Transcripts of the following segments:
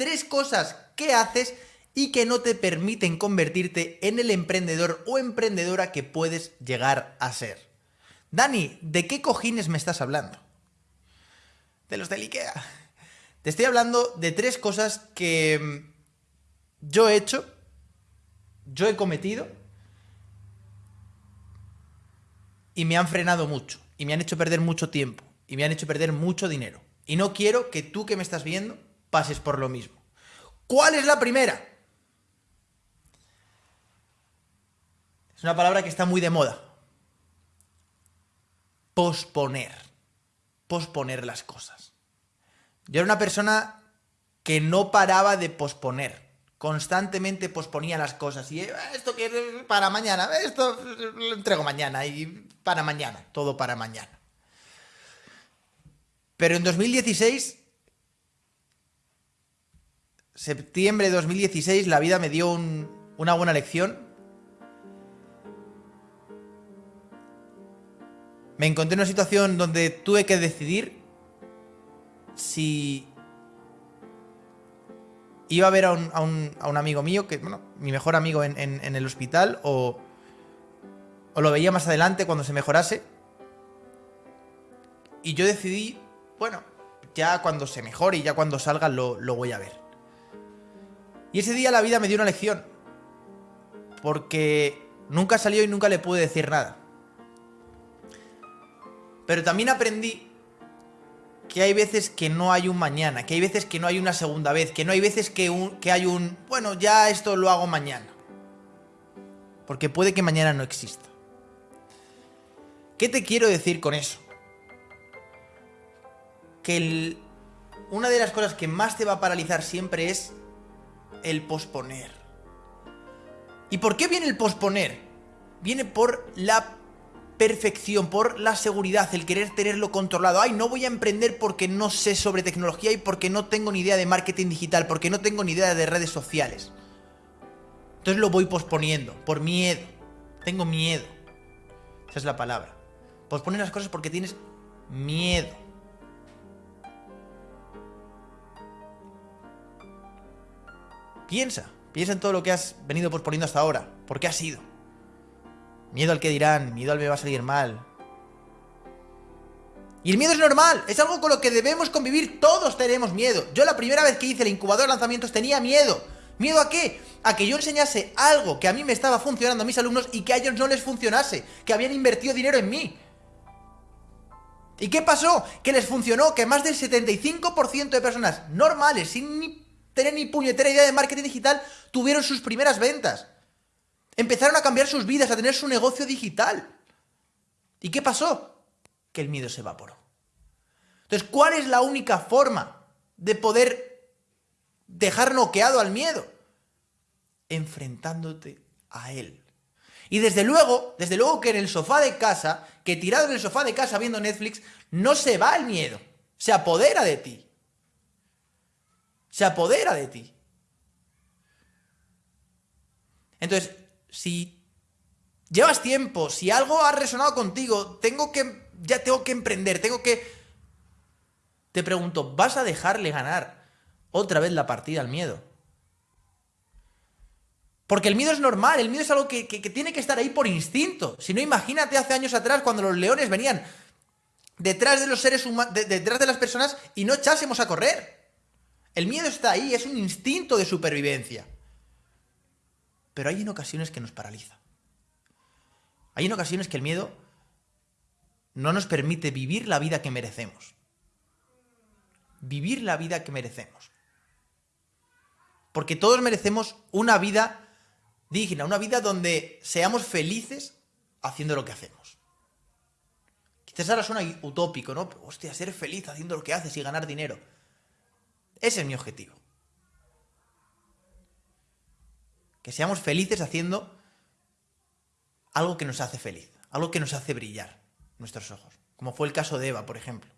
tres cosas que haces y que no te permiten convertirte en el emprendedor o emprendedora que puedes llegar a ser. Dani, ¿de qué cojines me estás hablando? De los del Ikea. Te estoy hablando de tres cosas que mm, yo he hecho, yo he cometido y me han frenado mucho y me han hecho perder mucho tiempo y me han hecho perder mucho dinero. Y no quiero que tú que me estás viendo pases por lo mismo. ¿Cuál es la primera? Es una palabra que está muy de moda. Posponer. Posponer las cosas. Yo era una persona que no paraba de posponer. Constantemente posponía las cosas. Y ah, esto que para mañana, esto lo entrego mañana y para mañana, todo para mañana. Pero en 2016, septiembre de 2016, la vida me dio una buena lección. Me encontré en una situación donde tuve que decidir si iba a ver a un, amigo mío, que, bueno, mi mejor amigo en, el hospital, o, lo veía más adelante cuando se mejorase. Y yo decidí bueno, ya cuando se mejore y ya cuando salga lo, voy a ver. Y ese día la vida me dio una lección. Porque nunca salió y nunca le pude decir nada. Pero también aprendí que hay veces que no hay un mañana, que hay veces que no hay una segunda vez, que no hay veces que, que hay un, bueno, ya esto lo hago mañana. Porque puede que mañana no exista. ¿Qué te quiero decir con eso? que una de las cosas que más te va a paralizar siempre es el posponer. ¿Y por qué viene el posponer? Viene por la perfección, por la seguridad, el querer tenerlo controlado. Ay, no voy a emprender porque no sé sobre tecnología y porque no tengo ni idea de marketing digital, porque no tengo ni idea de redes sociales. Entonces lo voy posponiendo, por miedo. Tengo miedo. Esa es la palabra. Posponer las cosas porque tienes miedo. Piensa, piensa en todo lo que has venido posponiendo hasta ahora. ¿Por qué ha sido? Miedo al que dirán, miedo al me va a salir mal. Y el miedo es normal, es algo con lo que debemos convivir, todos tenemos miedo. Yo la primera vez que hice el incubador de lanzamientos tenía miedo. ¿Miedo a qué? A que yo enseñase algo que a mí me estaba funcionando a mis alumnos y que a ellos no les funcionase, que habían invertido dinero en mí. ¿Y qué pasó? Que les funcionó, que más del 75% de personas normales, sin ni tener ni puñetera idea de marketing digital, tuvieron sus primeras ventas. Empezaron a cambiar sus vidas, a tener su negocio digital. ¿Y qué pasó? Que el miedo se evaporó. Entonces, ¿cuál es la única forma de poder dejar noqueado al miedo? Enfrentándote a él. Y desde luego, desde luego que en el sofá de casa, que tirado en el sofá de casa viendo Netflix, no se va el miedo, se apodera de ti se apodera de ti. Entonces, si llevas tiempo, si algo ha resonado contigo, tengo que, ya tengo que emprender, tengo que... Te pregunto, ¿vas a dejarle ganar otra vez la partida al miedo? Porque el miedo es normal, el miedo es algo que, tiene que estar ahí por instinto. Si no, imagínate hace años atrás cuando los leones venían detrás de los seres humanos, detrás de las personas y no echásemos a correr. El miedo está ahí, es un instinto de supervivencia. Pero hay en ocasiones que nos paraliza. Hay en ocasiones que el miedo no nos permite vivir la vida que merecemos. Vivir la vida que merecemos. Porque todos merecemos una vida digna, una vida donde seamos felices haciendo lo que hacemos. Quizás ahora suena utópico, ¿no? Pero, hostia, ser feliz haciendo lo que haces y ganar dinero. Ese es mi objetivo. Que seamos felices haciendo algo que nos hace feliz, algo que nos hace brillar nuestros ojos. Como fue el caso de Eva, por ejemplo.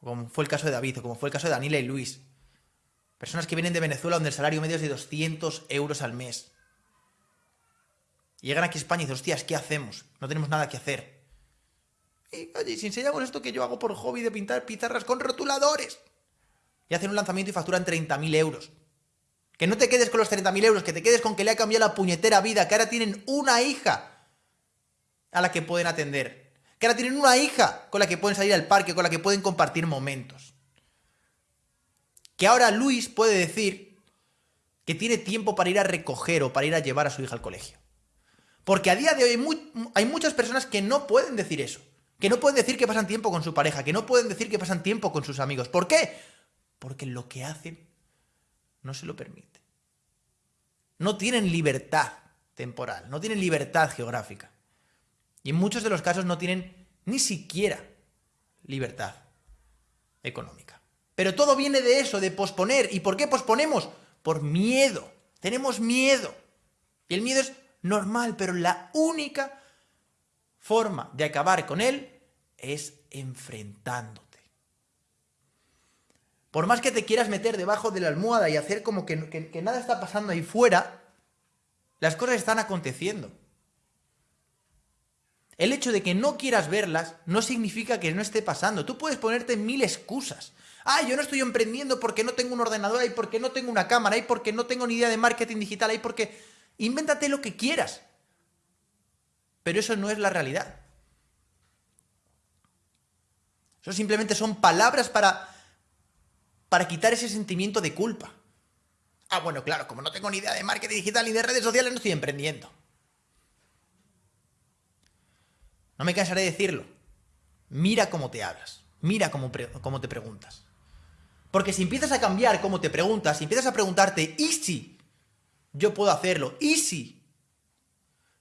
Como fue el caso de David, o como fue el caso de Daniela y Luis. Personas que vienen de Venezuela donde el salario medio es de 200 euros al mes. llegan aquí a España y dicen, hostias, ¿qué hacemos? No tenemos nada que hacer. Y, oye, si enseñamos esto que yo hago por hobby de pintar pizarras con rotuladores. Y hacen un lanzamiento y facturan 30.000 euros. Que no te quedes con los 30.000 euros, que te quedes con que le ha cambiado la puñetera vida, que ahora tienen una hija a la que pueden atender. Que ahora tienen una hija con la que pueden salir al parque, con la que pueden compartir momentos. Que ahora Luis puede decir que tiene tiempo para ir a recoger o para ir a llevar a su hija al colegio. Porque a día de hoy hay, muchas personas que no pueden decir eso. Que no pueden decir que pasan tiempo con su pareja, que no pueden decir que pasan tiempo con sus amigos. ¿Por qué? Porque lo que hacen no se lo permite. No tienen libertad temporal, no tienen libertad geográfica. Y en muchos de los casos no tienen ni siquiera libertad económica. Pero todo viene de eso, de posponer. ¿Y por qué posponemos? Por miedo. Tenemos miedo. Y el miedo es normal, pero la única forma de acabar con él es enfrentándote. Por más que te quieras meter debajo de la almohada y hacer como que, nada está pasando ahí fuera, las cosas están aconteciendo. El hecho de que no quieras verlas no significa que no esté pasando. Tú puedes ponerte mil excusas. Ah, yo no estoy emprendiendo porque no tengo un ordenador y porque no tengo una cámara y porque no tengo ni idea de marketing digital y porque Invéntate lo que quieras. Pero eso no es la realidad. Eso simplemente son palabras para, para quitar ese sentimiento de culpa. Ah, bueno, claro, como no tengo ni idea de marketing digital ni de redes sociales, no estoy emprendiendo. No me cansaré de decirlo. Mira cómo te hablas. Mira cómo, cómo te preguntas. Porque si empiezas a cambiar cómo te preguntas, si empiezas a preguntarte, ¿y si yo puedo hacerlo. Easy.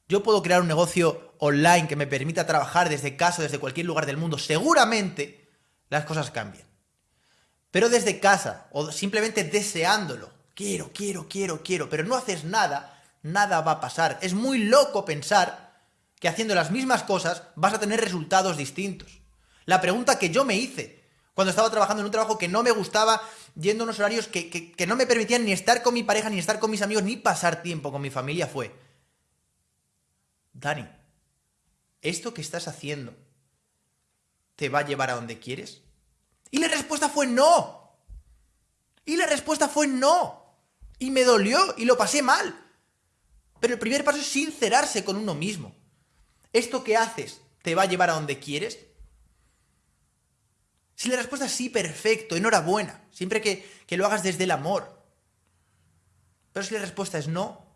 Yo puedo crear un negocio online que me permita trabajar desde casa, desde cualquier lugar del mundo. Seguramente las cosas cambian. Pero desde casa o simplemente deseándolo. Quiero, quiero, quiero, quiero. Pero no haces nada, nada va a pasar. Es muy loco pensar que haciendo las mismas cosas vas a tener resultados distintos. La pregunta que yo me hice cuando estaba trabajando en un trabajo que no me gustaba yendo a unos horarios que, no me permitían ni estar con mi pareja, ni estar con mis amigos, ni pasar tiempo con mi familia, fue, Dani, ¿esto que estás haciendo te va a llevar a donde quieres? Y la respuesta fue no. Y la respuesta fue no. Y me dolió y lo pasé mal. Pero el primer paso es sincerarse con uno mismo. ¿Esto que haces te va a llevar a donde quieres? Si la respuesta es sí, perfecto, enhorabuena, siempre que, que lo hagas desde el amor. Pero si la respuesta es no,